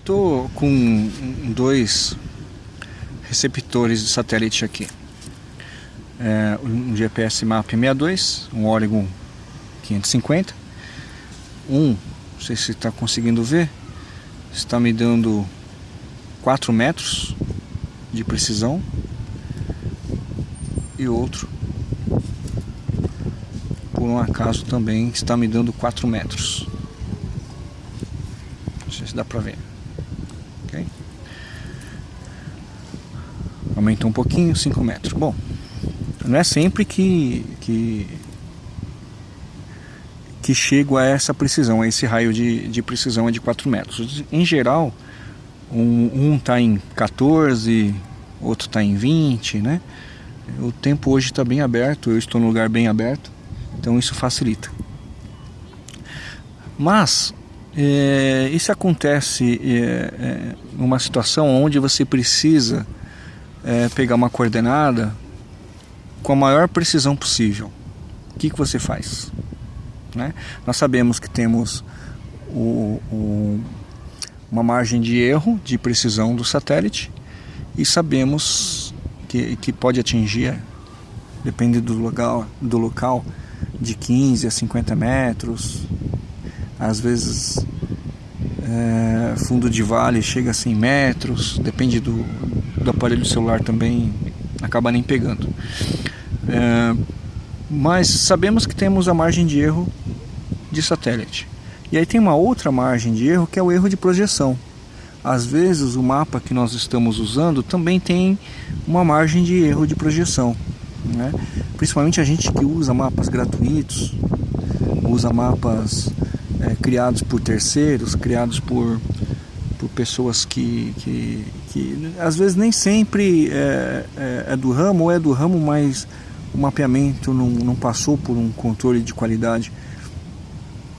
Estou com dois receptores de satélite aqui. É, um GPS Map 62, um Oregon 550. Um, não sei se está conseguindo ver, está me dando 4 metros de precisão. E outro, por um acaso, também está me dando 4 metros. Não sei se dá para ver. Aumentou um pouquinho, 5 metros. Bom, não é sempre que, que, que chego a essa precisão, a esse raio de, de precisão é de 4 metros. Em geral, um está um em 14, outro está em 20, né? O tempo hoje está bem aberto, eu estou no lugar bem aberto, então isso facilita. Mas é, isso acontece é, é, situação onde você precisa é, pegar uma coordenada com a maior precisão possível. O que, que você faz? Né? Nós sabemos que temos o, o, uma margem de erro de precisão do satélite e sabemos que, que pode atingir, depende do local, do local, de 15 a 50 metros, às vezes é, fundo de vale chega a 100 metros, depende do, do aparelho celular também, acaba nem pegando. É, mas sabemos que temos a margem de erro de satélite. E aí tem uma outra margem de erro que é o erro de projeção. Às vezes o mapa que nós estamos usando também tem uma margem de erro de projeção. Né? Principalmente a gente que usa mapas gratuitos, usa mapas é, criados por terceiros, criados por, por pessoas que, que, que às vezes nem sempre é, é, é, do ramo ou é do ramo, mas o mapeamento não, não passou por um controle de qualidade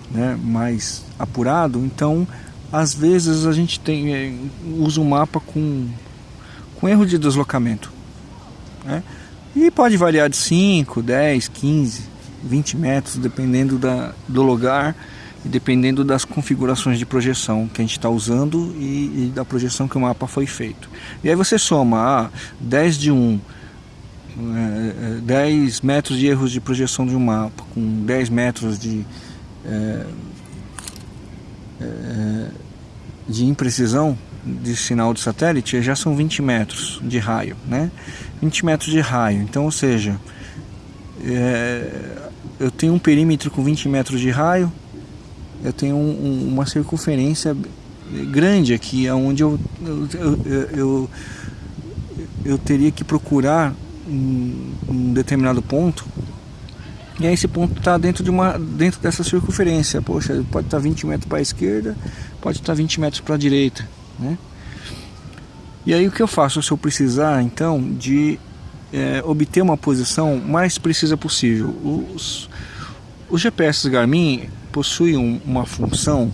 né, mais apurado, então às vezes a gente tem, é, usa o um mapa com, com erro de deslocamento. Né? E pode variar de 5, 10, 15, 20 metros, dependendo da, do lugar e dependendo das configurações de projeção que a gente está usando e, e, da projeção que o mapa foi feito. E aí você soma ah, 10 de 1, é, 10 é, metros de erros de projeção de um mapa, com 10 metros de, é, é, de imprecisão de sinal de satélite, já são 20 metros de raio, né? 20 metros de raio, então ou seja, eu tenho um perímetro com 20 metros de raio, eu tenho um, um, uma circunferência grande aqui, onde eu, eu, eu, eu, eu teria que procurar um, um, determinado ponto e aí esse ponto está dentro, de uma, dentro dessa circunferência. Poxa, pode estar tá 20 metros para a esquerda, pode estar tá 20 metros para a direita. Né? E aí o que eu faço se eu precisar então de é, obter uma posição mais precisa possível? Os, os GPS Garmin possui um, uma função,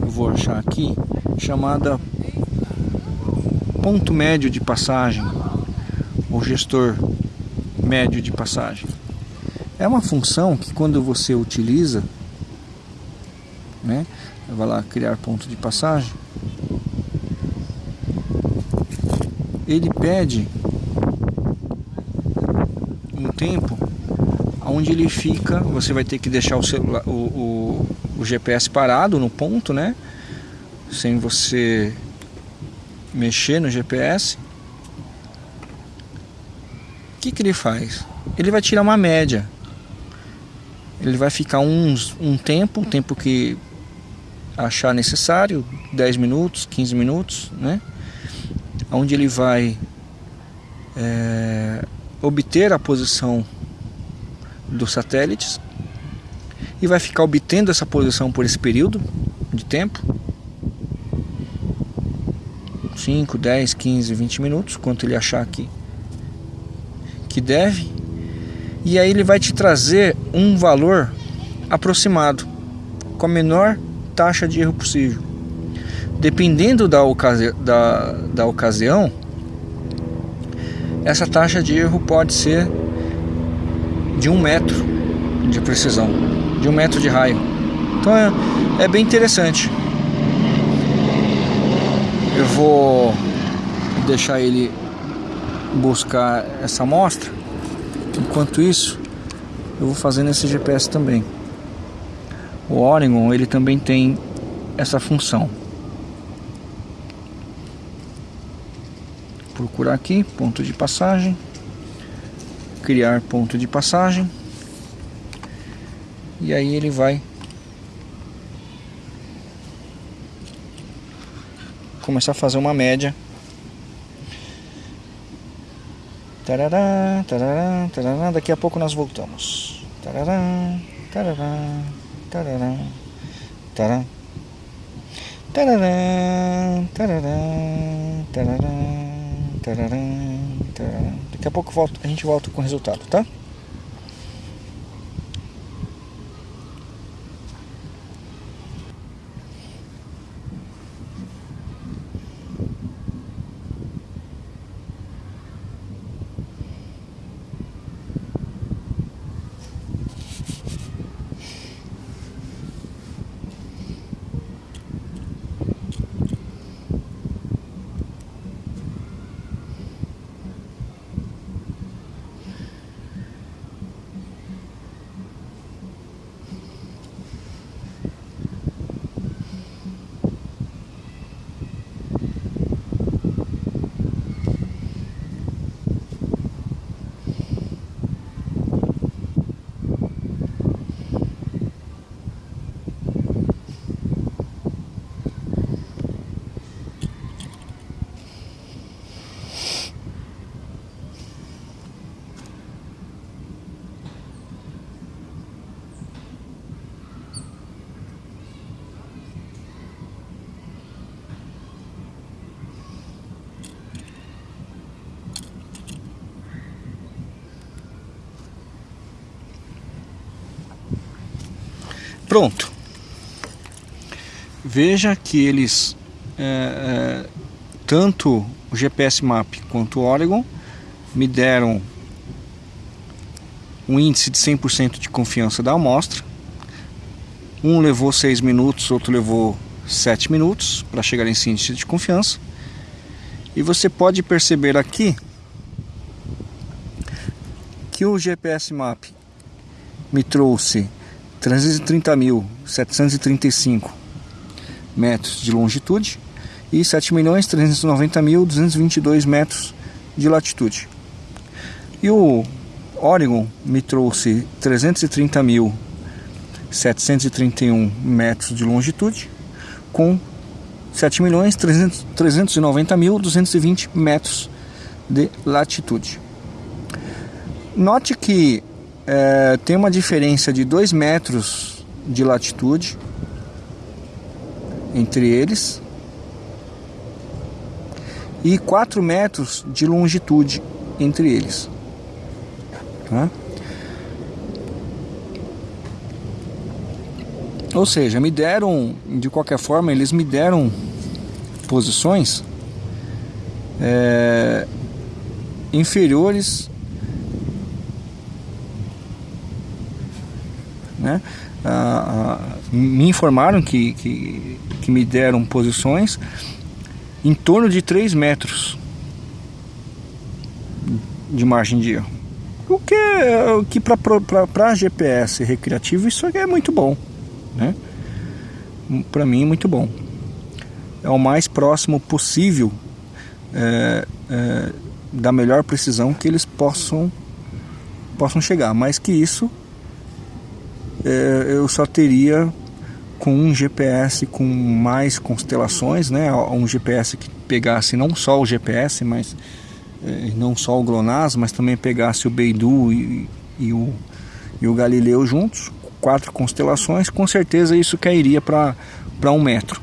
eu vou achar aqui, chamada ponto médio de passagem, ou gestor médio de passagem. É uma função que quando você utiliza, né, vai lá criar ponto de passagem, ele pede um tempo onde ele fica, você vai ter que deixar o, celular, o, o, o GPS parado no ponto, né? Sem você mexer no GPS. O que, que ele faz? Ele vai tirar uma média. Ele vai ficar uns, um tempo, um tempo que achar necessário, 10 minutos, 15 minutos, né? Onde ele vai é, obter a posição dos satélites e vai ficar obtendo essa posição por esse período de tempo. 5, 10, 15, 20 minutos quanto ele achar que, que deve. E aí ele vai te trazer um valor aproximado com a menor taxa de erro possível. Dependendo da, ocasi da, da ocasião essa taxa de erro pode ser de um metro de precisão, de um metro de raio. Então é, é bem interessante. Eu vou deixar ele buscar essa amostra. Enquanto isso, eu vou fazer nesse GPS também. O Oregon ele também tem essa função. Procurar aqui ponto de passagem, criar ponto de passagem e aí ele vai começar a fazer uma média. Tarará, tarará, tarará. Daqui a pouco nós voltamos. Tarará, tarará, tarará, tarará. Tarará, tarará, tarará, tarará, tarará. Daqui a pouco volto, a gente volta com o resultado, tá? Pronto. Veja que eles, é, é, tanto o GPS Map quanto o Oregon, me deram um índice de 100% de confiança da amostra. Um levou 6 minutos, outro levou 7 minutos para chegar nesse índice de confiança. E você pode perceber aqui que o GPS Map me trouxe 330.735 metros de longitude e 7.390.222 metros de latitude. E o Oregon me trouxe 330.731 metros de longitude com 7.390.220 metros de latitude. Note que é, tem uma diferença de 2 metros de latitude entre eles e 4 metros de longitude entre eles. Tá? Ou seja, me deram, de qualquer forma, eles me deram posições é, inferiores né? Ah, ah, me informaram que, que, que me deram posições em torno de 3 metros de margem de erro. O que, o que para GPS recreativo isso é muito bom, né? Para mim muito bom. É o mais próximo possível é, é, da melhor precisão que eles possam possam chegar. Mais que isso é, eu só teria com um GPS com mais constelações, né? Um GPS que pegasse não só o GPS, mas é, não só o GLONASS, mas também pegasse o Beidou e, e, o, e o Galileu juntos, quatro constelações, com certeza isso cairia para um metro.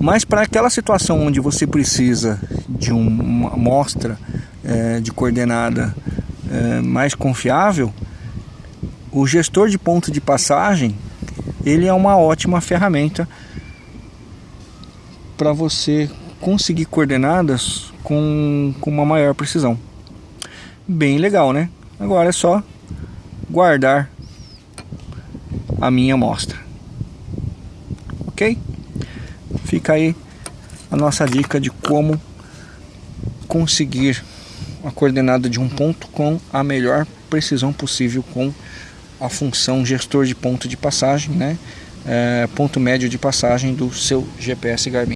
Mas para aquela situação onde você precisa de uma amostra é, de coordenada é, mais confiável, o gestor de ponto de passagem ele é uma ótima ferramenta para você conseguir coordenadas com, com uma maior precisão. Bem legal, né? Agora é só guardar a minha amostra. Ok? Fica aí a nossa dica de como conseguir a coordenada de um ponto com a melhor precisão possível com a função gestor de ponto de passagem, né? É, ponto médio de passagem do seu GPS Garmin.